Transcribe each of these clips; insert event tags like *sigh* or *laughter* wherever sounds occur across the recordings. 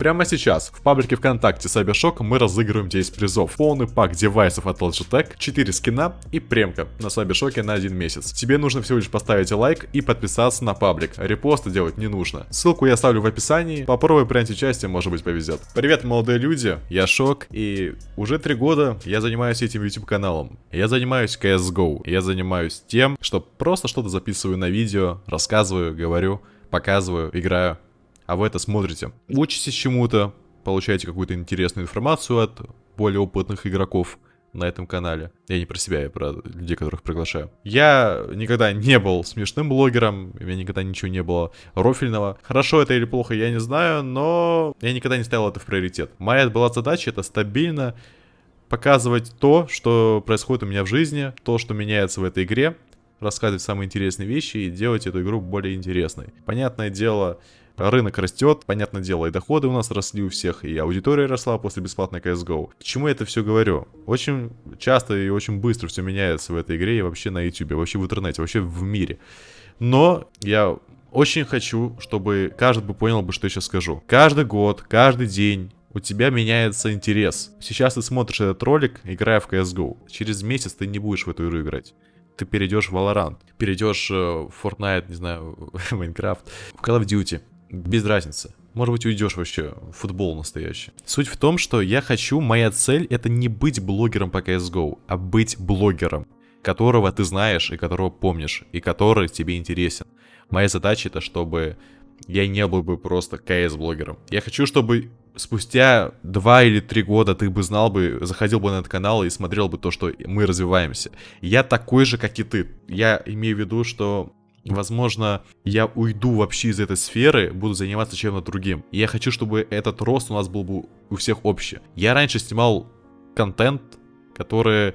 Прямо сейчас в паблике ВКонтакте Cybershock мы разыгрываем 10 призов. Полный пак девайсов от Logitech, 4 скина и премка на Cybershock на один месяц. Тебе нужно всего лишь поставить лайк и подписаться на паблик. Репосты делать не нужно. Ссылку я оставлю в описании. Попробуй принять участие, может быть повезет. Привет, молодые люди, я Шок, и уже 3 года я занимаюсь этим YouTube каналом. Я занимаюсь CSGO. Я занимаюсь тем, что просто что-то записываю на видео, рассказываю, говорю, показываю, играю а вы это смотрите. Учитесь чему-то, получаете какую-то интересную информацию от более опытных игроков на этом канале. Я не про себя, я про людей, которых приглашаю. Я никогда не был смешным блогером, у меня никогда ничего не было рофильного. Хорошо это или плохо, я не знаю, но я никогда не ставил это в приоритет. Моя была задача это стабильно показывать то, что происходит у меня в жизни, то, что меняется в этой игре, рассказывать самые интересные вещи и делать эту игру более интересной. Понятное дело, Рынок растет, понятное дело, и доходы у нас росли у всех, и аудитория росла после бесплатной CSGO. К чему я это все говорю? Очень часто и очень быстро все меняется в этой игре и вообще на YouTube, вообще в интернете, вообще в мире. Но я очень хочу, чтобы каждый бы понял бы, что я сейчас скажу. Каждый год, каждый день у тебя меняется интерес. Сейчас ты смотришь этот ролик, играя в CSGO. Через месяц ты не будешь в эту игру играть. Ты перейдешь в Valorant, перейдешь э, в Fortnite, не знаю, *laughs* в Minecraft, в Call of Duty без разницы. Может быть, уйдешь вообще в футбол настоящий. Суть в том, что я хочу, моя цель это не быть блогером по CSGO, а быть блогером, которого ты знаешь и которого помнишь, и который тебе интересен. Моя задача это, чтобы я не был бы просто CS-блогером. Я хочу, чтобы спустя два или три года ты бы знал бы, заходил бы на этот канал и смотрел бы то, что мы развиваемся. Я такой же, как и ты. Я имею в виду, что Возможно, я уйду вообще из этой сферы, буду заниматься чем-то другим. И я хочу, чтобы этот рост у нас был бы у всех общий. Я раньше снимал контент, который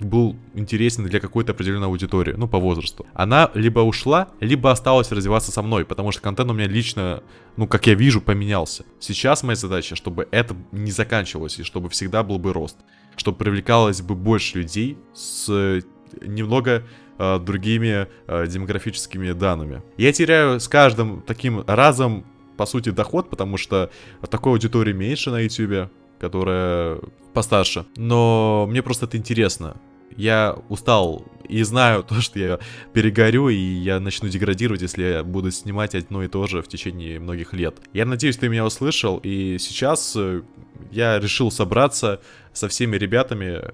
был интересен для какой-то определенной аудитории, ну, по возрасту. Она либо ушла, либо осталась развиваться со мной, потому что контент у меня лично, ну, как я вижу, поменялся. Сейчас моя задача, чтобы это не заканчивалось, и чтобы всегда был бы рост. Чтобы привлекалось бы больше людей с немного э, другими э, демографическими данными. Я теряю с каждым таким разом, по сути, доход, потому что такой аудитории меньше на YouTube, которая постарше. Но мне просто это интересно. Я устал и знаю *laughs* то, что я перегорю, и я начну деградировать, если я буду снимать одно и то же в течение многих лет. Я надеюсь, ты меня услышал, и сейчас э, я решил собраться со всеми ребятами,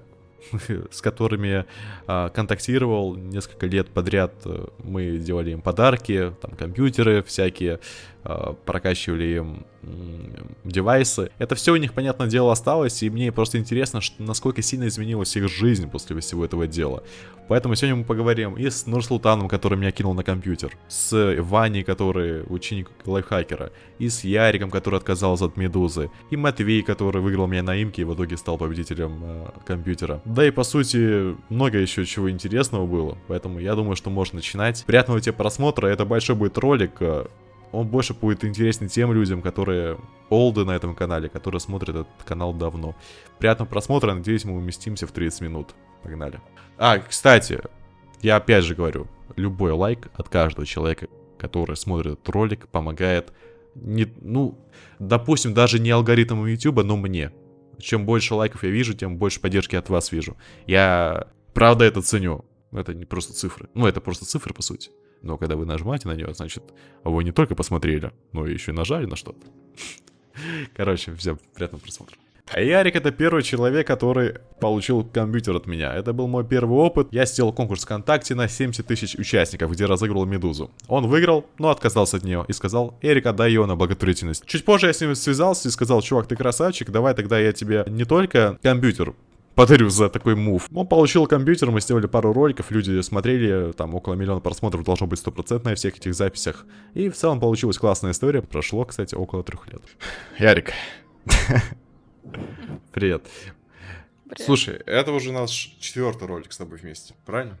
*laughs* с которыми а, контактировал несколько лет подряд. Мы делали им подарки, там компьютеры всякие, а, прокачивали им девайсы. Это все у них, понятное дело, осталось, и мне просто интересно, насколько сильно изменилась их жизнь после всего этого дела. Поэтому сегодня мы поговорим и с Нурсултаном, который меня кинул на компьютер, с Ваней, который ученик лайфхакера, и с Яриком, который отказался от Медузы, и Матвей, который выиграл меня на имке и в итоге стал победителем э, компьютера. Да и по сути, много еще чего интересного было, поэтому я думаю, что можно начинать. Приятного тебе просмотра, это большой будет ролик, э, он больше будет интересен тем людям, которые олды на этом канале, которые смотрят этот канал давно. Приятного просмотра, надеюсь, мы уместимся в 30 минут. Погнали. А, кстати, я опять же говорю, любой лайк от каждого человека, который смотрит этот ролик, помогает, не, ну, допустим, даже не алгоритмам YouTube, но мне. Чем больше лайков я вижу, тем больше поддержки от вас вижу. Я правда это ценю. Это не просто цифры. Ну, это просто цифры, по сути. Но когда вы нажимаете на нее, значит, вы не только посмотрели, но еще и нажали на что-то. *laughs* Короче, всем приятного просмотра. А Ярик это первый человек, который получил компьютер от меня. Это был мой первый опыт. Я сделал конкурс ВКонтакте на 70 тысяч участников, где разыгрывал Медузу. Он выиграл, но отказался от нее и сказал, Эрик, отдай ее на благотворительность. Чуть позже я с ним связался и сказал, чувак, ты красавчик, давай тогда я тебе не только компьютер подарю за такой мув. Он получил компьютер, мы сделали пару роликов, люди смотрели, там около миллиона просмотров должно быть стопроцентно на всех этих записях. И в целом получилась классная история. Прошло, кстати, около трех лет. Ярик. *laughs* Привет. Привет. Слушай, это уже наш четвертый ролик с тобой вместе, правильно?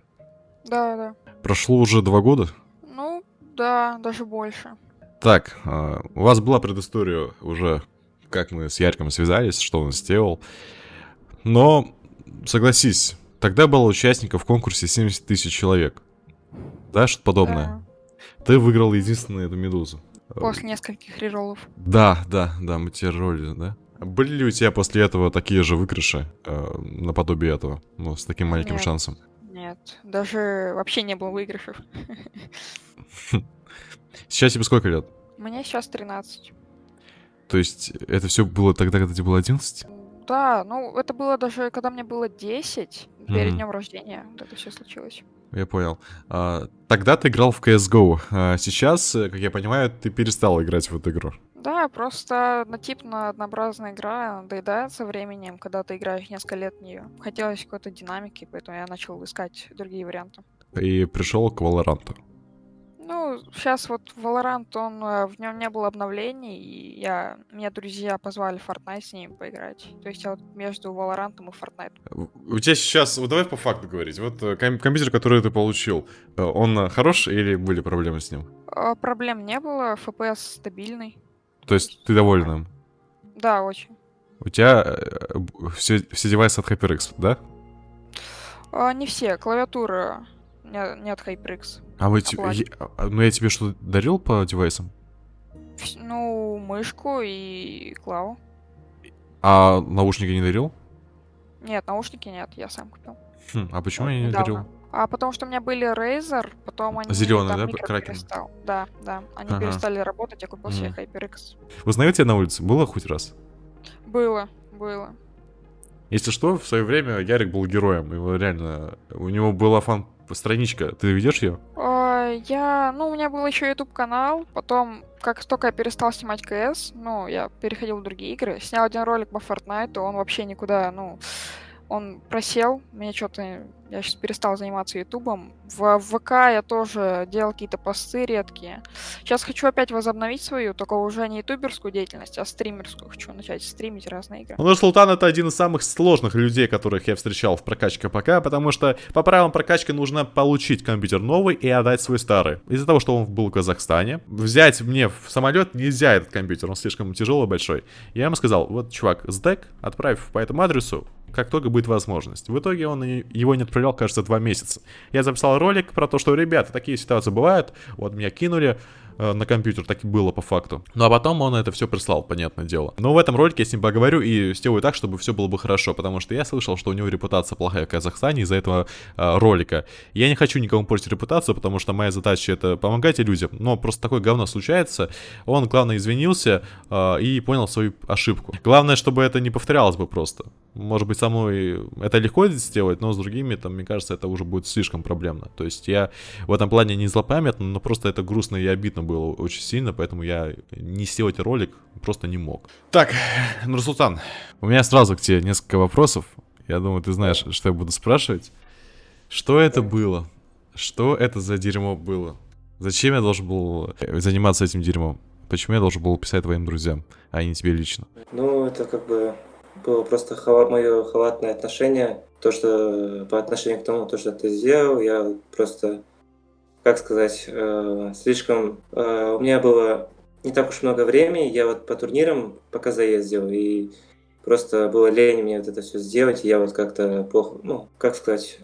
Да, да. Прошло уже два года? Ну, да, даже больше. Так, а, у вас была предыстория уже, как мы с Яриком связались, что он сделал. Но, согласись, тогда было участников в конкурсе 70 тысяч человек. Да, что-то подобное. Да. Ты выиграл единственную эту медузу. После нескольких реролов. Да, да, да, мы тебе роли, да? Были ли у тебя после этого такие же выигрыши, э, наподобие этого, ну, с таким маленьким Нет. шансом? Нет, даже вообще не было выигрышев. *laughs* Сейчас тебе сколько лет? Мне сейчас 13. То есть это все было тогда, когда тебе было 11? Да, ну это было даже, когда мне было 10, перед днем рождения, вот это все случилось. Я понял. А, тогда ты играл в CSGO. А сейчас, э, как я понимаю, ты перестал играть в эту игру. Да, просто однотипно однообразная игра надоедает со временем, когда ты играешь несколько лет в нее. Хотелось какой-то динамики, поэтому я начал искать другие варианты. И пришел к Valorant. Ну, сейчас вот Valorant, он, э, в нем не было обновлений, и я, меня друзья позвали в Fortnite с ними поиграть. То есть я вот между Valorant и Fortnite. У тебя сейчас, вот давай по факту говорить. Вот э, ком- компьютер, который ты получил, э, он хорош или были проблемы с ним? Проблем не было, FPS стабильный. То есть ты доволен им? Да, очень. У тебя э, все, все девайсы от HyperX, да? А, не все, клавиатура не, не от HyperX. А мы Оплачен. я- а, ну я тебе что дарил по девайсам? Ну, мышку и клаву. А наушники не дарил? Нет, наушники нет, я сам купил. Хм, а почему я не недавно. дарил? А потому что у меня были Razer, потом они... Зелёные, там да, Кракен? перестал. Да, да. Они Ага. перестали работать, я купил себе Мгм. HyperX. Узнаю тебя на улице? Было хоть раз? Было, было. Если что, в свое время Ярик был героем. Его реально... У него была фан-страничка. Ты ведешь ее? А, Я, ну, у меня был еще YouTube канал, потом, как только я перестал снимать КС, ну, я переходил в другие игры, снял один ролик по Fortnite, он вообще никуда, ну, он просел, мне что-то, я сейчас перестал заниматься ютубом. В ВК я тоже делал какие-то посты редкие. Сейчас хочу опять возобновить свою, только уже не ютуберскую деятельность, а стримерскую. Хочу начать стримить разные игры. Ну, Султан это один из самых сложных людей, которых я встречал в прокачке ПК, потому что по правилам прокачки нужно получить компьютер новый и отдать свой старый. Из-за того, что он был в Казахстане, взять мне в самолет нельзя этот компьютер, он слишком тяжелый, большой. Я ему сказал, вот, чувак, сдэк, отправь по этому адресу, как только будет возможность. В итоге он его не отправлял, кажется, два месяца. Я записал ролик про то, что, ребята, такие ситуации бывают, вот меня кинули, на компьютер, так и было по факту. Ну а потом он это все прислал, понятное дело. Но в этом ролике я с ним поговорю и сделаю так, чтобы все было бы хорошо, потому что я слышал, что у него репутация плохая в Казахстане из-за этого э, ролика. Я не хочу никому портить репутацию, потому что моя задача это помогать людям, но просто такое говно случается. Он, главное, извинился э, и понял свою ошибку. Главное, чтобы это не повторялось бы просто. Может быть, со мной это легко сделать, но с другими, там, мне кажется, это уже будет слишком проблемно. То есть я в этом плане не злопамятный, но просто это грустно и обидно было очень сильно, поэтому я не сделать ролик просто не мог. Так, Нурсултан, у меня сразу к тебе несколько вопросов. Я думаю, ты знаешь, что я буду спрашивать. Что это было? Что это за дерьмо было? Зачем я должен был э, заниматься этим дерьмом? Почему я должен был писать твоим друзьям, а не тебе лично? Ну, это как бы было просто мое халатное отношение. То, что по отношению к тому, то, что ты сделал, я просто, как сказать, э, слишком... э, у меня было не так уж много времени, я вот по турнирам пока заездил, и просто было лень мне вот это все сделать, и я вот как-то плохо, ну, как сказать,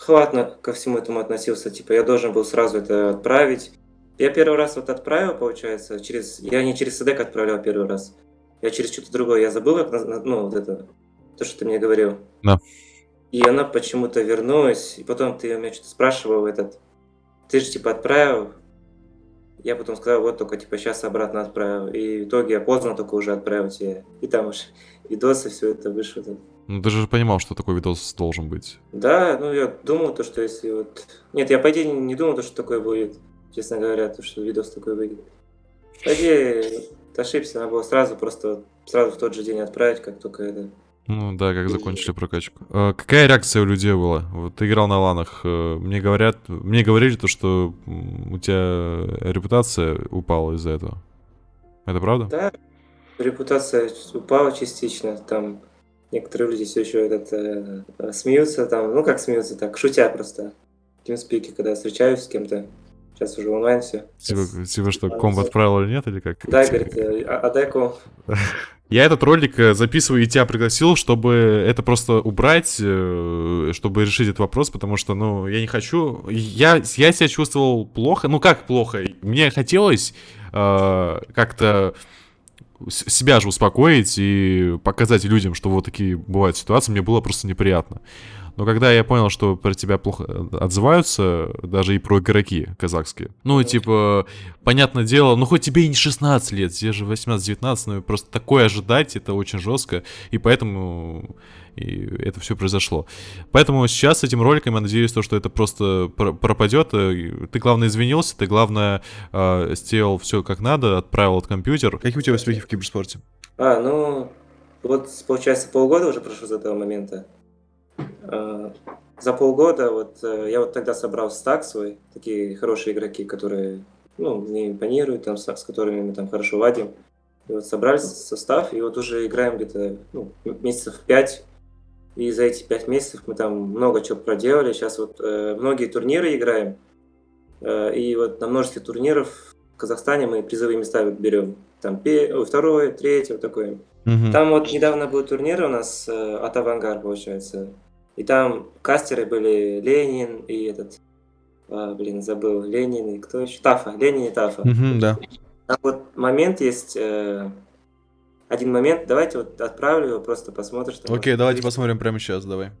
халатно ко всему этому относился. Типа, я должен был сразу это отправить. Я первый раз вот отправил, получается, через... Я не через СДК отправлял первый раз. Я через что-то другое. Я забыл, как... Ну, вот это... То, что ты мне говорил. Да. И она почему-то вернулась. И потом ты у меня что-то спрашивал этот... Ты же, типа, отправил. Я потом сказал, вот только, типа, сейчас обратно отправил. И в итоге я поздно только уже отправил тебе. И там уж видосы, все это вышло. Ну ты же понимал, что такой видос должен быть. Да, ну я думал, то, что если вот... Нет, я по идее не думал, то, что такое будет. Честно говоря, то, что видос такой выйдет. По идее, ошибся, надо было сразу просто сразу в тот же день отправить, как только это... Ну да, как закончили прокачку. Э, какая реакция у людей была? Вот ты играл на ланах. э, мне говорят, мне говорили то, что у тебя репутация упала из-за этого. Это правда? Да, репутация упала частично, там некоторые люди все еще этот, э, э, смеются, там, ну как смеются, так, шутя просто. В TeamSpeak, когда встречаюсь с кем-то, сейчас уже онлайн все. Типа, типа что, комп отправил или нет, или как? Да, говорит, э, а- отдай комп. *laughs* Я этот ролик э, записываю и тебя пригласил, чтобы это просто убрать, э, чтобы решить этот вопрос, потому что, ну, я не хочу... Я, я себя чувствовал плохо. Ну, как плохо? Мне хотелось э, как-то себя же успокоить и показать людям, что вот такие бывают ситуации, мне было просто неприятно. Но когда я понял, что про тебя плохо отзываются, даже и про игроки казахские, ну, типа, понятное дело, ну, хоть тебе и не 16 лет, тебе же 18-19, но просто такое ожидать, это очень жестко, и поэтому и это все произошло. Поэтому сейчас с этим роликом я надеюсь, то, что это просто пропадет. Ты, главное, извинился, ты, главное, э, сделал все как надо, отправил этот компьютер. Какие у тебя успехи в киберспорте? А, ну, вот, получается, полгода уже прошло с этого момента. Э, за полгода вот э, я вот тогда собрал стак свой, такие хорошие игроки, которые ну, мне импонируют, там, с, с которыми мы там хорошо ладим. И вот собрали состав, и вот уже играем где-то ну, месяцев пять. И за эти пять месяцев мы там много чего проделали. Сейчас вот э, многие турниры играем. Э, и вот на множестве турниров в Казахстане мы призовые места берем. Там второе, третье, вот такое. Угу. Там вот недавно был турнир у нас э, от Авангар, получается. И там кастеры были Ленин и этот, а, блин, забыл, Ленин и кто еще? Тафа, Ленин и Тафа. Угу, да. Там вот момент есть, э, один момент, давайте вот отправлю его, просто посмотришь. Окей, okay, давайте посмотрим прямо сейчас, давай.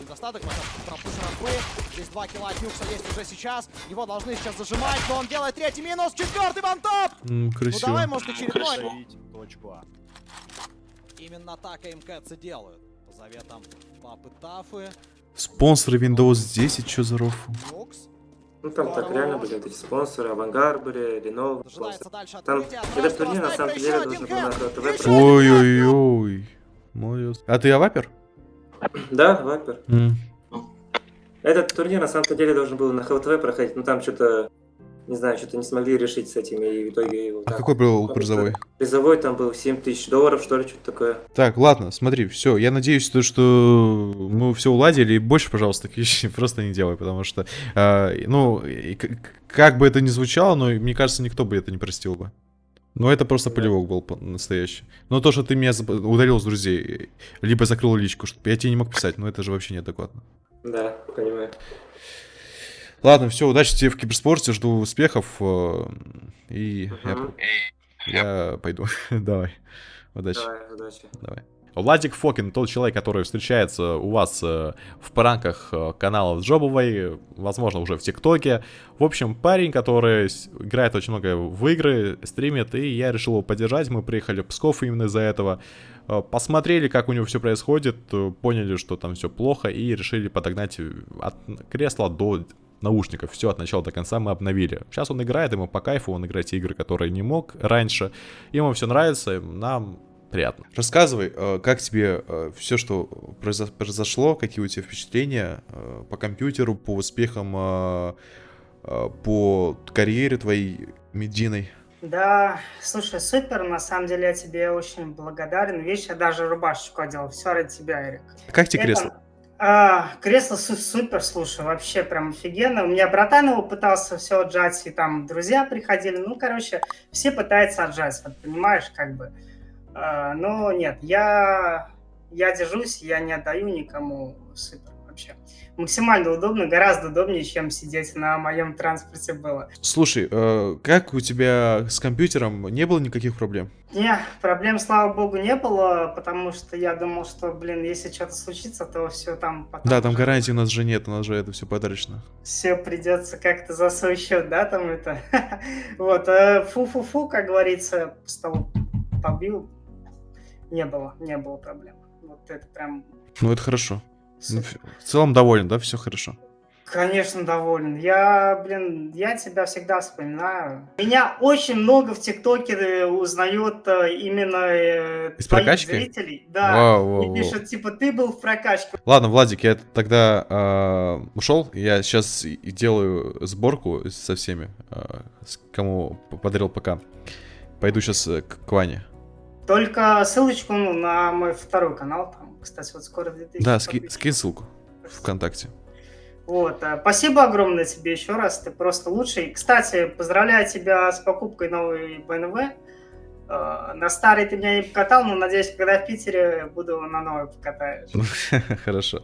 Недостаток, Здесь два килла от Нюкса есть уже сейчас. Его должны сейчас зажимать, но он делает третий минус. Четвертый вантоп! Mm, красиво. Ну давай, может, очередной. Точку А. Именно так АМКцы делают заветом папы Тафы. Спонсоры Windows 10, что за рофл? Ну там так реально были эти спонсоры, Авангар были, Lenovo. Там этот турнир на самом деле должен был на ТВ Ой-ой-ой. Молодец. А ты Авапер? Да, Вапер. Mm. Этот турнир на самом деле должен был на ХЛТВ проходить, но там что-то не знаю, что-то не смогли решить с этими, и в итоге его... А какой был призовой? Призовой там был 7 тысяч долларов, что ли, что-то такое. Так, ладно, смотри, все, я надеюсь, то, что мы все уладили, и больше, пожалуйста, *laughs* такие вещи просто не делай, потому что, э, ну, как бы это ни звучало, но мне кажется, никто бы это не простил бы. Но это просто полевок был настоящий. Но то, что ты меня удалил с друзей, либо закрыл личку, чтобы я тебе не мог писать, ну это же вообще неадекватно. Да, понимаю. Ладно, все, удачи тебе в киберспорте, жду успехов. Э, и угу. я, я пойду. *laughs* Давай. Удачи. Давай, удачи. Давай. Владик Фокин, тот человек, который встречается у вас э, в пранках э, канала Джобовой, возможно, уже в ТикТоке. В общем, парень, который играет очень много в игры, стримит, и я решил его поддержать. Мы приехали в Псков именно из-за этого. Посмотрели, как у него все происходит, поняли, что там все плохо, и решили подогнать от кресла до наушников. Все от начала до конца мы обновили. Сейчас он играет, ему по кайфу, он играет игры, которые не мог раньше. Ему все нравится, нам приятно. Рассказывай, э, как тебе э, все, что произошло, какие у тебя впечатления э, по компьютеру, по успехам, по карьере твоей медийной? Да, слушай, супер, на самом деле я тебе очень благодарен. Видишь, я даже рубашечку одел, все ради тебя, Эрик. Как тебе кресло? А, кресло супер, слушай, вообще прям офигенно. У меня братан его пытался все отжать, и там друзья приходили. Ну, короче, все пытаются отжать, вот, понимаешь, как бы. А, но нет, я, я держусь, я не отдаю никому супер. Максимально удобно, гораздо удобнее, чем сидеть на моем транспорте было. Слушай, э, как у тебя с компьютером не было никаких проблем? Не, проблем, слава богу, не было, потому что я думал, что, блин, если что-то случится, то все там потом... Да, там гарантии у нас же нет, у нас же это все подарочно. Все придется как-то за свой счет, да, там это... *laughs* вот, э, фу-фу-фу, как говорится, по столу побил, не было, не было проблем. Вот это прям... Ну, это хорошо. Ну, в целом доволен, да, все хорошо? Конечно, доволен. Я, блин, я тебя всегда вспоминаю. Меня очень много в ТикТоке э, узнает э, именно э, Из прокачки? зрителей. Да. Вау, вау, и пишут, типа, ты был в прокачке. Ладно, Владик, я тогда э, ушел. Я сейчас делаю сборку со всеми, э, кому подарил ПК. Пойду сейчас к, к Ване. Только ссылочку на мой второй канал там кстати, вот скоро 2000. Да, ски, скинь ссылку ВКонтакте. Вот, а, спасибо огромное тебе еще раз, ты просто лучший. Кстати, поздравляю тебя с покупкой новой BMW. А, на старый ты меня не покатал, но надеюсь, когда в Питере буду на новой покатаешь. *laughs* Хорошо.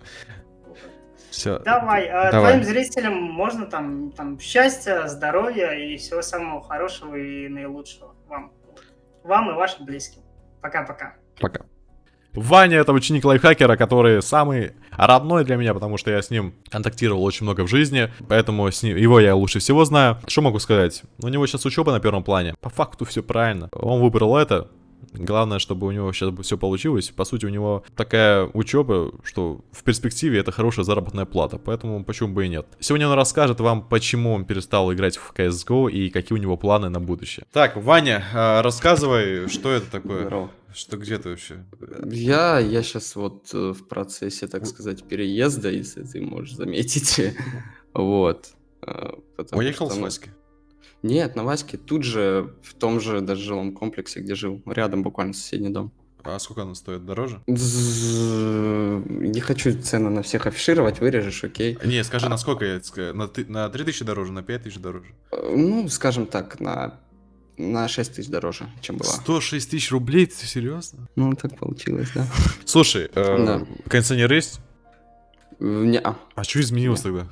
Все. Давай, а Давай. твоим зрителям можно там, там счастья, здоровья и всего самого хорошего и наилучшего вам. Вам и вашим близким. Пока-пока. Пока. Ваня это ученик лайфхакера, который самый родной для меня, потому что я с ним контактировал очень много в жизни, поэтому с ним, его я лучше всего знаю. Что могу сказать? У него сейчас учеба на первом плане. По факту все правильно. Он выбрал это. Главное, чтобы у него сейчас все получилось. По сути, у него такая учеба, что в перспективе это хорошая заработная плата, поэтому почему бы и нет. Сегодня он расскажет вам, почему он перестал играть в CSGO и какие у него планы на будущее. Так, Ваня, а, рассказывай, что это такое? Здорово. Что где ты вообще? Я, я сейчас вот э, в процессе, так сказать, переезда, если ты можешь заметить. *laughs* Вот. э, потому Уехал что, с Васьки? Нет, на Ваське тут же, в том же даже жилом комплексе, где жил. Рядом буквально соседний дом. А сколько она стоит? Дороже? Не хочу цены на всех афишировать, вырежешь, окей. Не, скажи, на сколько? На, на 3000 дороже, на 5000 дороже? Э, Ну, скажем так, на, на 6 тысяч дороже, чем была. 106 тысяч рублей? Ты серьезно? Ну, так получилось, да. *laughs* Слушай, э, Да. кондиционер есть? Не, А что изменилось тогда?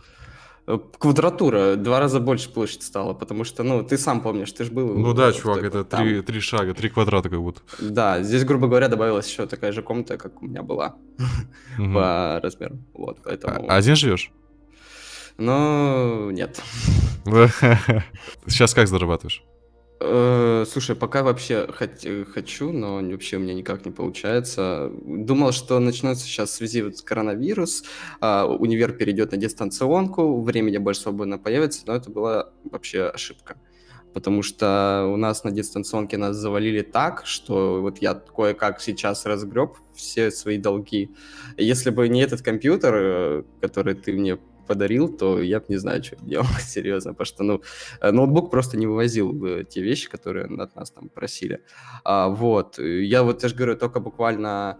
Э, Квадратура, два раза больше площадь стала, потому что, ну, ты сам помнишь, ты же был... Ну да, чувак, это там. три, три шага, три квадрата как будто. Да, здесь, грубо говоря, добавилась еще такая же комната, как у меня была *laughs* по размеру. Вот, поэтому... А- Один живешь? Ну, нет. *laughs* Сейчас как зарабатываешь? Э, Слушай, пока вообще э, хочу, но вообще у меня никак не получается. Думал, что начнется сейчас в связи вот с коронавирус, а, универ перейдет на дистанционку, времени больше свободно появится, но это была вообще ошибка. Потому что у нас на дистанционке нас завалили так, что вот я кое-как сейчас разгреб все свои долги. Если бы не этот компьютер, э, который ты мне подарил, то я бы не знаю, что делал, *laughs* серьезно, потому что, ну, Э, Ноутбук просто не вывозил э, те вещи, которые от нас там просили. А, вот. э, Я вот, я же говорю, только буквально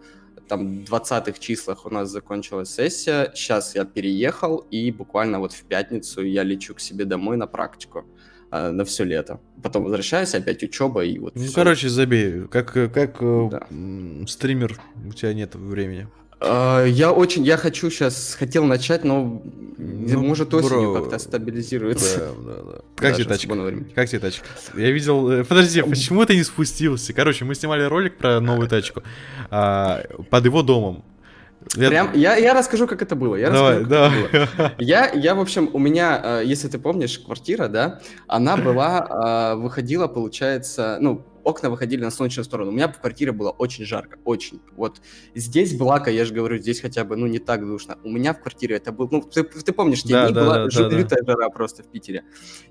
там 20-х числах у нас закончилась сессия. Сейчас я переехал, и буквально вот в пятницу я лечу к себе домой на практику а, на все лето. Потом возвращаюсь, опять учеба, и вот Ну, всё. короче, забей. Как, как э, Да. м, стример, у тебя нет времени. А, Я очень, я хочу сейчас, хотел начать, но Ну, может осенью как-то стабилизируется. Да, да, да. Как тебе тачка? Как тебе тачка? Я видел... э, Подожди, а почему ты не спустился? Короче, мы снимали ролик про новую тачку а, под его домом. Я- Прям, я, я расскажу, как это было. Я Давай, расскажу, как это было. давай. Я, я, в общем, у меня, э, если ты помнишь, квартира, да, она была, э, выходила, получается, ну, окна выходили на солнечную сторону. У меня в квартире было очень жарко, очень. Вот здесь Блака, я же говорю, здесь хотя бы, ну, не так душно. У меня в квартире это был, ну, ты, ты помнишь, те Да, дни да, была да, жу- да, да. лютая жара просто в Питере.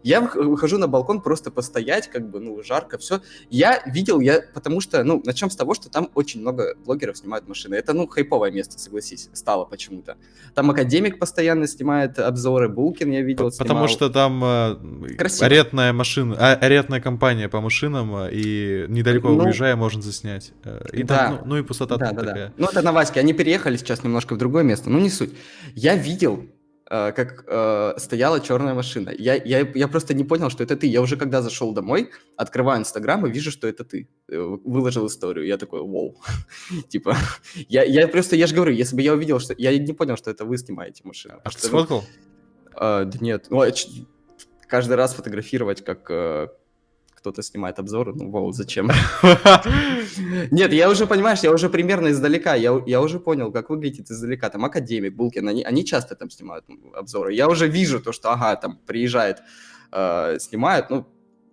Я вых- выхожу на балкон просто постоять, как бы, ну, жарко, все. Я видел, я, потому что, ну, начнем с того, что там очень много блогеров снимают машины. Это, ну, хайповое место, согласись, стало почему-то. Там академик постоянно снимает обзоры, Булкин я видел, Потому снимал. что там э, Красиво. арендная машина, а, арендная компания по машинам, э, и недалеко Ну, уезжая можно заснять. Э, И да. там, ну, ну и пустота Да, там да, да. такая. Ну, это на Ваське. Они переехали сейчас немножко в другое место. Ну, не суть. Я видел, э, как э, стояла черная машина. Я, я, я просто не понял, что это ты. Я уже когда зашел домой, открываю Инстаграм и вижу, что это ты. Выложил историю. Я такой, вау. *laughs* Типа, я, я просто, я же говорю, если бы я увидел, что... Я не понял, что это вы снимаете машину. А ты Что, ну, сфоткал? А, да нет, ну, а ч- каждый раз фотографировать, как кто-то снимает обзоры, ну, вау, зачем? *laughs* Нет, я уже, понимаешь, я уже примерно издалека, я, я уже понял, как выглядит издалека, там, Академик, Булкин, они, они часто там снимают обзоры, я уже вижу то, что, ага, там, приезжает, э, снимает, ну,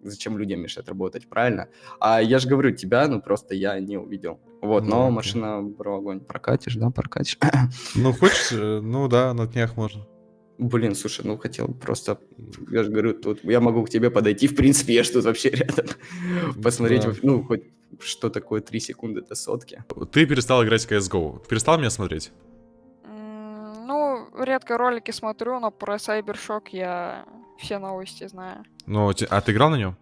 зачем людям мешать работать, правильно? А я же говорю, тебя, ну, просто я не увидел. Вот, Ну, но окей. машина, бро, огонь, прокатишь, да, прокатишь? Ну, хочешь? э, Ну да, на днях можно. Блин, слушай, ну хотел просто, я же говорю, тут я могу к тебе подойти, в принципе, я ж тут вообще рядом. *laughs* Посмотреть, Да. ну, хоть что такое 3 секунды до сотки. Ты перестал играть в CSGO. Перестал меня смотреть? Ну, редко ролики смотрю, но про Cybershock я все новости знаю. Ну, а ты играл на нем?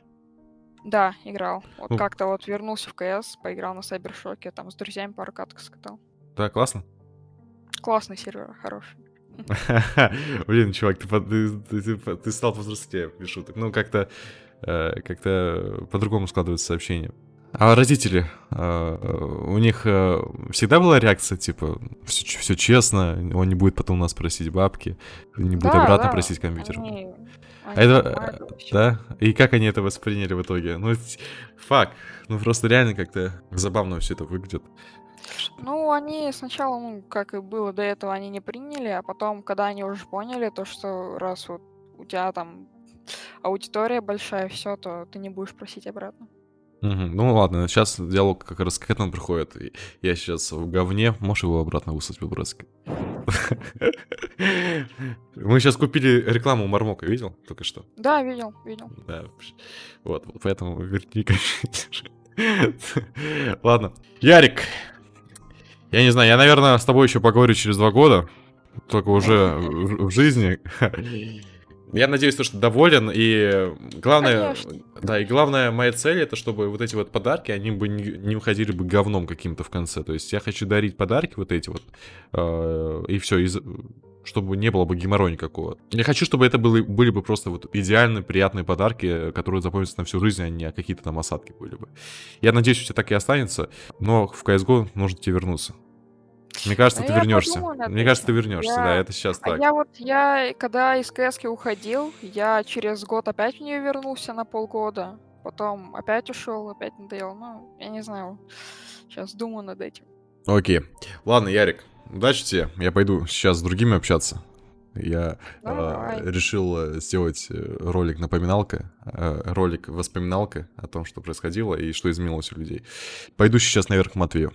Да, играл. Вот Ну. как-то вот вернулся в КС, поиграл на Cybershock, там с друзьями пару каток скатал. Да, классно. Классный сервер, хороший. *laughs* Блин, чувак, ты, стал повзрослее, без шуток. Ну, как-то э, как-то по-другому складывается сообщение. А родители, э, у них э, всегда была реакция, типа, все, все честно, он не будет потом у нас просить бабки, не будет Да, обратно да, просить компьютер. Они, А они это, да? И как они это восприняли в итоге? Ну, т- фак, ну просто реально как-то забавно все это выглядит. Ну, они сначала, ну, как и было до этого, они не приняли, а потом, когда они уже поняли, то, что раз вот у тебя там аудитория большая, все, то ты не будешь просить обратно. Ну ладно, сейчас диалог как раз к этому приходит. Я сейчас в говне, можешь его обратно выслать по-братски? *laughs* Мы сейчас купили рекламу Мармока, видел только что? Да, видел, видел. Да, вот, поэтому верни. *laughs* Ладно. Ярик, я не знаю, я, наверное, с тобой еще поговорю через два года, только уже в, в жизни. *laughs* Я надеюсь, то, что доволен, и главное, Конечно. да, и главная моя цель, это чтобы вот эти вот подарки, они бы не, не уходили бы говном каким-то в конце. То есть я хочу дарить подарки вот эти вот, э, и все, чтобы не было бы геморроя никакого. Я хочу, чтобы это были, были бы просто вот идеальные, приятные подарки, которые запомнятся на всю жизнь, а не какие-то там осадки были бы. Я надеюсь, у тебя так и останется, но в CSGO нужно тебе вернуться. Мне кажется, Да ты вернешься. Мне кажется, ты вернешься, Я- да, это сейчас А так. я вот, я, когда из КСК уходил, я через год опять в нее вернулся на полгода. Потом опять ушел, опять надоел. Ну, я не знаю. Сейчас думаю над этим. Окей. Ладно, Ярик, удачи тебе. Я пойду сейчас с другими общаться. Я Да, э, решил сделать э, ролик напоминалка, э, ролик воспоминалка о том, что происходило и что изменилось у людей. Пойду сейчас наверх к Матвею.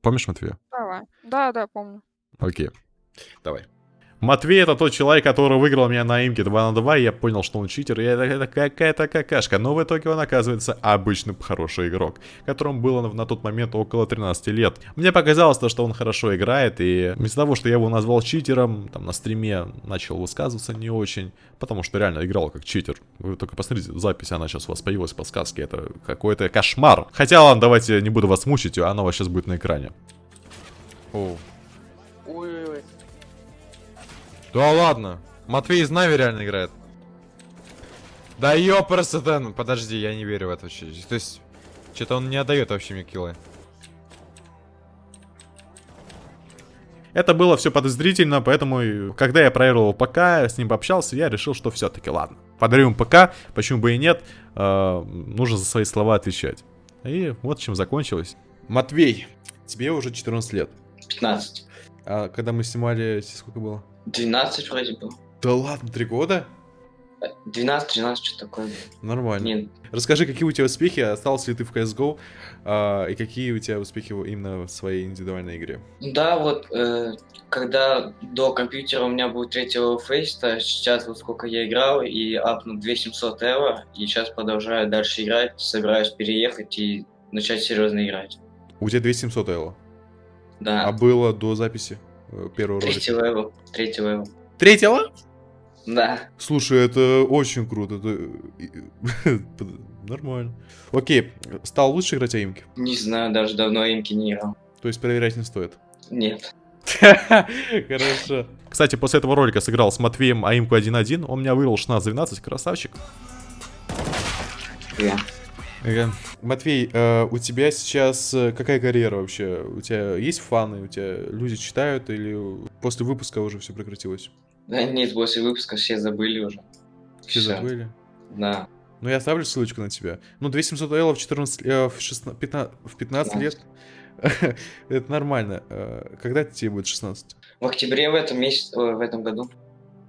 Помнишь Матвея? Давай. Да, да, помню. Окей. Давай. Матвей это тот человек, который выиграл меня на имке 2 на 2, и я понял, что он читер, и это, это какая-то какашка. Но в итоге он оказывается обычный хороший игрок, которому было на, на тот момент около 13 лет. Мне показалось, то, что он хорошо играет, и вместо того, что я его назвал читером, там на стриме начал высказываться не очень, потому что реально играл как читер. Вы только посмотрите, запись, она сейчас у вас появилась в подсказке, это какой-то кошмар. Хотя ладно, давайте не буду вас мучить, она у вас сейчас будет на экране. О, Ой-ой-ой. Да ладно. Матвей из Нави реально играет. Да ёпрст, подожди, я не верю в это вообще. То есть, что-то он не отдает вообще мне киллы. Это было все подозрительно, поэтому, когда я проверил ПК, с ним пообщался, я решил, что все-таки ладно. Подарю ему ПК, почему бы и нет, э, нужно за свои слова отвечать. И вот чем закончилось. Матвей, тебе уже 14 лет. 15. А когда мы снимали, сколько было? 12 вроде был. Да ладно, три года? 12-13, что такое. Нормально. Не, Расскажи, какие у тебя успехи, остался ли ты в CSGO, а, и какие у тебя успехи именно в своей индивидуальной игре? Да, вот, э, когда до компьютера у меня был третьего фейста, сейчас вот сколько я играл, и апнул 2700 евро, и сейчас продолжаю дальше играть, собираюсь переехать и начать серьезно играть. У тебя 2700 эло. Да, А было до записи э, первого третий ролика? level, третий level. Третьего? Да, Слушай, это очень круто. это- *laughs* Нормально. Окей, стал лучше играть аимки? не знаю, даже давно аимки не играл. То есть проверять не стоит. Нет. *laughs* Хорошо. Кстати, после этого ролика сыграл с Матвеем аимку 1-1. Он меня выиграл 16-12, красавчик. Я. Ага. Матвей, э, у тебя сейчас э, какая карьера вообще? У тебя есть фаны? У тебя люди читают или после выпуска уже все прекратилось? Да нет, после выпуска все забыли уже. Все Всё. забыли? Да. Ну, я оставлю ссылочку на тебя. Ну, 2700 элла в 14, э, в 16, 15, в 15 лет. *laughs* Это нормально. Э, Когда тебе будет 16? В октябре в этом месяце, в этом году.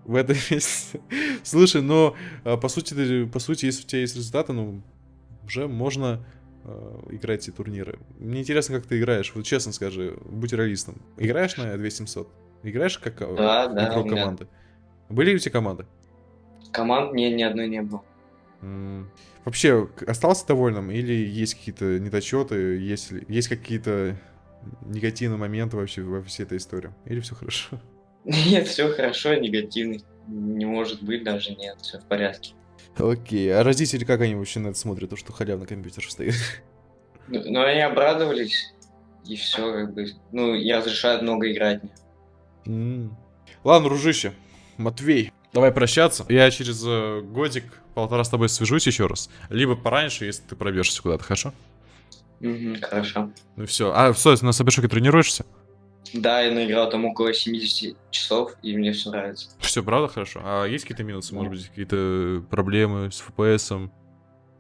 В этом *laughs* месяце. Слушай, но по сути, по сути, если у тебя есть результаты, ну, уже можно э, играть эти турниры. Мне интересно, как ты играешь. Вот честно скажи, будь реалистом. Играешь на 2700? Играешь как э, Да, игрок команды? Были у тебя команды? Команд ни, ни одной не было. Вообще, остался довольным или есть какие-то недочеты, есть, ли- есть какие-то негативные моменты вообще во всей этой истории? Или все хорошо? *laughs* Нет, все хорошо, негативный. Не может быть даже, нет, все в порядке. Окей, а родители как они вообще на это смотрят, то, что халявный компьютер стоит? Ну, Но они обрадовались, и все, как бы, ну, и разрешают много играть. М. Ладно, дружище, Матвей, давай прощаться. Я через э, годик, полтора с тобой свяжусь еще раз. Либо пораньше, если ты пробежишься куда-то, хорошо? Мгм, хорошо. Ну все. А, стой, на Сабершоке тренируешься? Да, я наиграл там около 70 часов, и мне все нравится. Все, правда хорошо? А есть какие-то минусы, может быть, какие-то проблемы с FPS?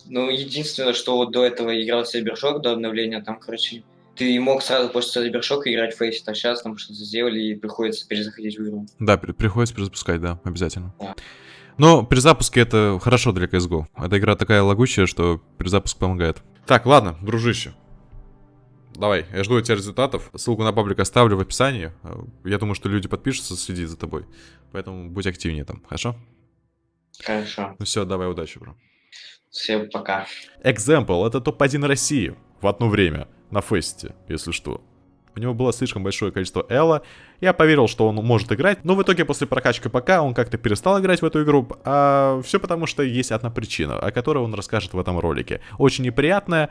Ну, единственное, что вот до этого играл Сайбершок, до обновления, там, короче, ты мог сразу после Сайбершока играть в Фейс, а сейчас там что-то сделали, и приходится перезаходить в игру. Да, при- приходится перезапускать, да, обязательно. Да. Но при запуске это хорошо для CSGO. Эта игра такая лагучая, что перезапуск помогает. Так, ладно, дружище. Давай, я жду от тебя результатов. Ссылку на паблик оставлю в описании. Я думаю, что люди подпишутся, следить за тобой. Поэтому будь активнее там, хорошо? Хорошо. Ну все, давай, удачи, бро. Всем пока. Example — это топ-1 России в одно время на фесте, если что. У него было слишком большое количество Элла. Я поверил, что он может играть, но в итоге после прокачки ПК он как-то перестал играть в эту игру. А все потому, что есть одна причина, о которой он расскажет в этом ролике. Очень неприятная,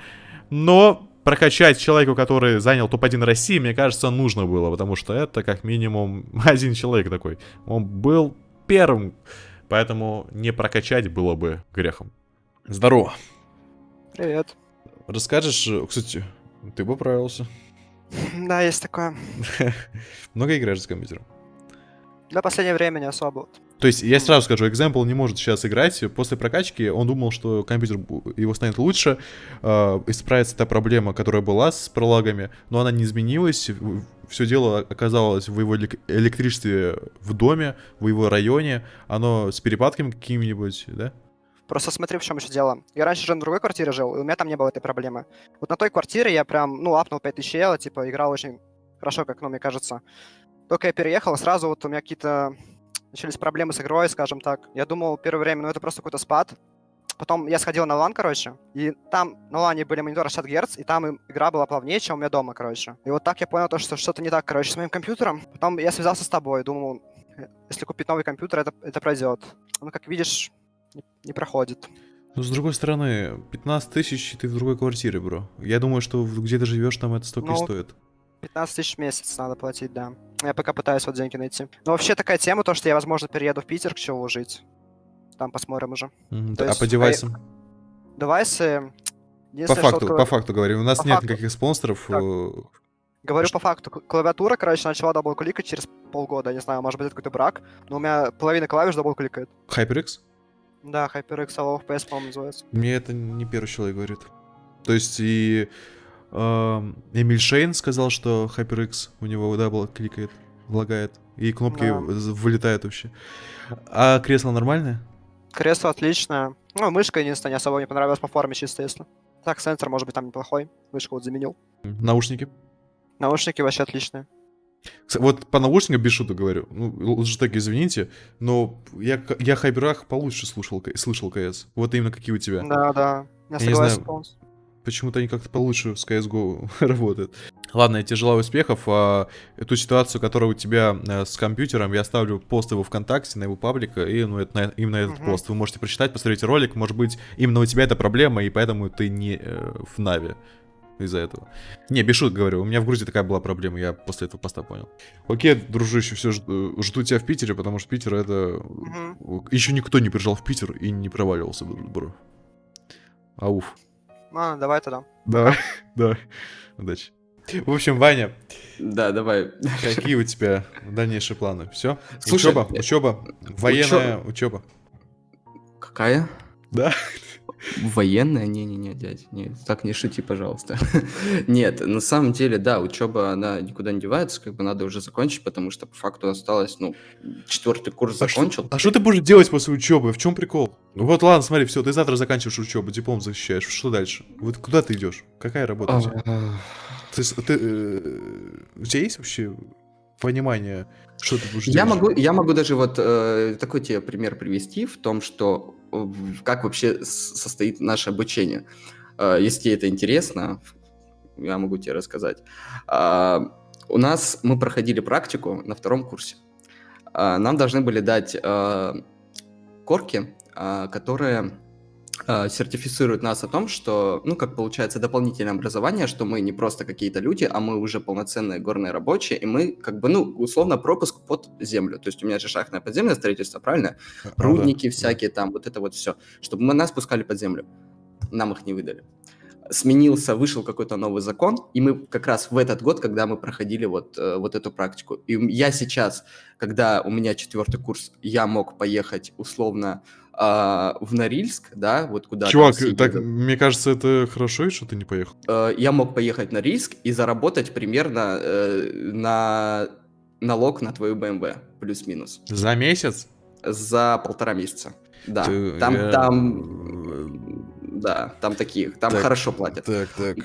но прокачать человеку, который занял топ-1 России, мне кажется, нужно было, потому что это как минимум *laughs* один человек такой. Он был первым, поэтому не прокачать было бы грехом. Здорово. Привет. Расскажешь, э, кстати, ты поправился. *laughs* Да, есть такое. *laughs* Много играешь с компьютером? Да, последнее время не особо. То есть, я сразу скажу, Example не может сейчас играть. После прокачки он думал, что компьютер его станет лучше, э, исправится та проблема, которая была с пролагами, но она не изменилась. Все дело оказалось в его элек- электричестве в доме, в его районе. Оно с перепадками какими-нибудь, да? Просто смотри, в чем еще дело. Я раньше же на другой квартире жил, и у меня там не было этой проблемы. Вот на той квартире я прям, ну, апнул 5000 евро, типа, играл очень хорошо, как, ну, мне кажется. Только я переехал, сразу вот у меня какие-то начались проблемы с игрой, скажем так. Я думал первое время, ну, это просто какой-то спад. Потом я сходил на лан, короче, и там на лане были мониторы 60 Гц, и там игра была плавнее, чем у меня дома, короче. И вот так я понял, то, что что-то не так, короче, с моим компьютером. Потом я связался с тобой, думал, если купить новый компьютер, это, это пройдет. Ну, как видишь, не, не проходит. Ну, с другой стороны, 15 тысяч, и ты в другой квартире, бро. Я думаю, что где ты живешь, там это столько и Ну, стоит. 15 тысяч в месяц надо платить, да. Я пока пытаюсь вот деньги найти. Но вообще такая тема, то, что я, возможно, перееду в Питер к Чеву жить. Там посмотрим уже. Мгм, то А есть, по а- девайсам? Девайсы... По что факту, по факту говорю. У нас по нет факту. никаких спонсоров. Так. э, Говорю Что? по факту, клавиатура, короче, начала double-click ать через полгода. Я не знаю, может быть, это какой-то брак, но у меня половина клавиш double-click ает. HyperX? Да, HyperX Alloy FPS, по-моему, называется. Мне это не первый человек говорит. То есть и Эмиль Шейн сказал, что HyperX у него double click ает, лагает, и кнопки Да. вылетают вообще. А кресло нормальное? Кресло отличное. Ну, мышка единственное, не особо мне понравилась по форме, чисто если. Так, сенсор, может быть, там неплохой. Мышку вот заменил. Наушники? Наушники вообще отличные. Вот по наушникам без шуток говорю. Ну, лучше так извините, но я, я Хайберах получше слушал, слышал КС. Вот именно какие у тебя. Да, да. Я Я не согласен полностью. Почему-то они как-то получше с CSGO *laughs* работают. Ладно, я тебе желаю успехов. А, эту ситуацию, которая у тебя э, с компьютером, я оставлю пост его ВКонтакте, на его паблика, и ну, это, на- именно этот Мгм. пост. Вы можете прочитать, посмотреть ролик. Может быть, именно у тебя это проблема, и поэтому ты не э, в Нави из-за этого. Не, без шуток говорю, у меня в Грузии такая была проблема, я после этого поста понял. Окей, дружище, все, жду, жду тебя в Питере, потому что Питер это... Мгм. Еще никто не приезжал в Питер и не проваливался, бро. Ауф. А, давай тогда. Давай, *laughs* давай. Удачи. В общем, Ваня, Да, давай. какие у тебя дальнейшие планы? Все? Слушай, учеба, э, учеба, военная учеба. Какая? Да? Военная? Не-не-не, дядь, нет, так не шути, пожалуйста. *laughs* Нет, на самом деле, да, учеба, она никуда не девается, как бы надо уже закончить, потому что по факту осталось, ну, четвертый курс А что- закончил. А что ты будешь делать после учебы? В чем прикол? Ну вот ладно, смотри, все, ты завтра заканчиваешь учебу, диплом защищаешь. Что дальше? Вот куда ты идешь? Какая работа у тебя? А, Ты, ты, э, у тебя есть вообще понимание, что ты будешь Я делать? могу, я могу даже вот э, такой тебе пример привести в том, что как вообще состоит наше обучение. Э, если тебе это интересно, я могу тебе рассказать. А, у нас мы проходили практику на втором курсе. А, нам должны были дать корки, а, которые э, сертифицируют нас о том, что, ну, как получается, дополнительное образование, что мы не просто какие-то люди, а мы уже полноценные горные рабочие, и мы, как бы, ну, условно, пропуск под землю. То есть у меня же шахтное подземное строительство, правильно? А, Рудники да. всякие там, вот это вот все. Чтобы мы нас пускали под землю. Нам их не выдали. Сменился, вышел какой-то новый закон, и мы как раз в этот год, когда мы проходили вот, э, вот эту практику. И я сейчас, когда у меня четвертый курс, я мог поехать условно а, в Норильск, да, вот куда... Чувак, так, мне кажется, это хорошо, что ты не поехал. Э, я мог поехать в Норильск и заработать примерно э, на налог на твою BMW, плюс-минус. За месяц? За полтора месяца. Да, Ты, там, я... там, да, там таких, там так, хорошо платят. Так, так.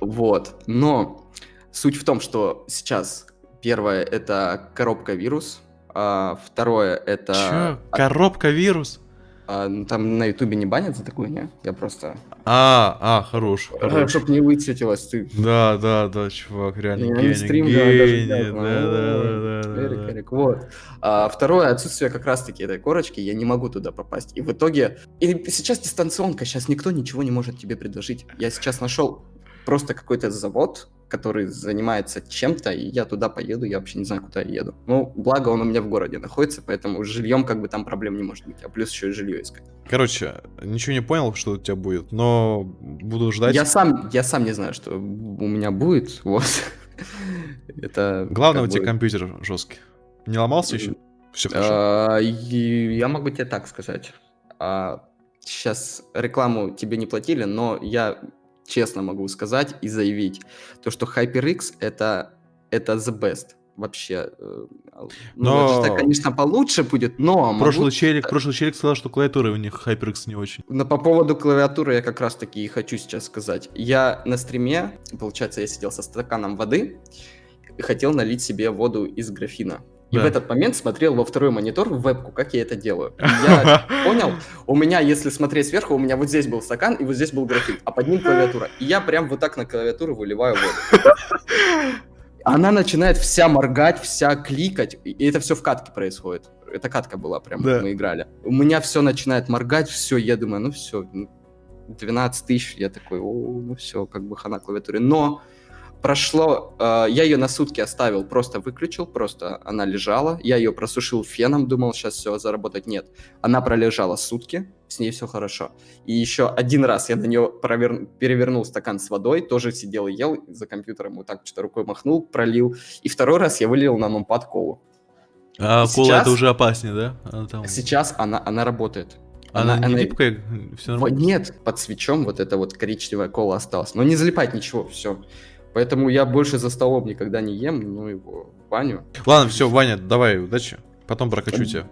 Вот, но суть в том, что сейчас первое это коробка вирус, а второе это... Чё? Коробка вирус? А, ну, там на ютубе не банят за такое, не? Я просто... А, а, хорош, *laughs* хорош. Чтоб не высветилось ты. Да, да, да, чувак, реально Я гений, стрим, гений, да, да, да, да, да, Эрик, Эрик, вот. А, второе, отсутствие как раз-таки этой корочки, я не могу туда попасть. И в итоге... И сейчас дистанционка, сейчас никто ничего не может тебе предложить. Я сейчас нашел просто какой-то завод, который занимается чем-то, и я туда поеду, я вообще не знаю, куда я еду. Ну, благо он у меня в городе находится, поэтому с жильем как бы там проблем не может быть, а плюс еще и жилье искать. Короче, ничего не понял, что у тебя будет, но буду ждать. Я сам, я сам не знаю, что у меня будет, *laughs* вот. Это Главное, у тебя компьютер жесткий. Не ломался еще? Все хорошо. А, я могу тебе так сказать. Сейчас а, рекламу тебе не платили, но я честно могу сказать и заявить, то, что HyperX это, это the best вообще. Э, ну, но... это, конечно, получше будет, но... Прошлый, могу... челик, прошлый челик сказал, что клавиатура у них HyperX не очень. Но по поводу клавиатуры я как раз таки и хочу сейчас сказать. Я на стриме, получается, я сидел со стаканом воды и хотел налить себе воду из графина. И да. в этот момент смотрел во второй монитор в вебку, как я это делаю. *laughs* я понял, у меня, если смотреть сверху, у меня вот здесь был стакан, и вот здесь был графит, а под ним клавиатура. И я прям вот так на клавиатуру выливаю воду. *laughs* Она начинает вся моргать, вся кликать, и это все в катке происходит. Это катка была прям, да. мы играли. У меня все начинает моргать, все, я думаю, ну все, 12 тысяч, я такой, о, ну все, как бы хана клавиатуре. Но прошло, э, я ее на сутки оставил, просто выключил, просто она лежала, я ее просушил феном, думал, сейчас все, заработать, нет. Она пролежала сутки, с ней все хорошо. И еще один раз я на нее провер... перевернул стакан с водой, тоже сидел и ел за компьютером, вот так что-то рукой махнул, пролил. И второй раз я вылил на нумпад колу. А и кола сейчас... это уже опаснее, да? Она там... Сейчас она, она работает. Она, она не она... Все нормально? Нет, под свечом вот эта вот коричневая кола осталась. Но не залипать ничего, все. Поэтому я больше за столом никогда не ем, ну его, Ваню. Ладно, все, Ваня, давай, удачи. Потом прокачу тебя.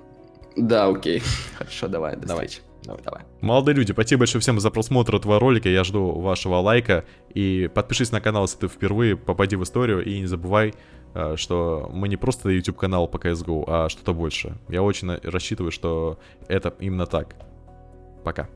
Да, окей. *laughs* Хорошо, давай, до давай. встречи. Давай, давай. Молодые люди, спасибо большое всем за просмотр этого ролика. Я жду вашего лайка. И подпишись на канал, если ты впервые, попади в историю. И не забывай, э, что мы не просто YouTube канал по CSGO, а что-то больше. Я очень рассчитываю, что это именно так. Пока.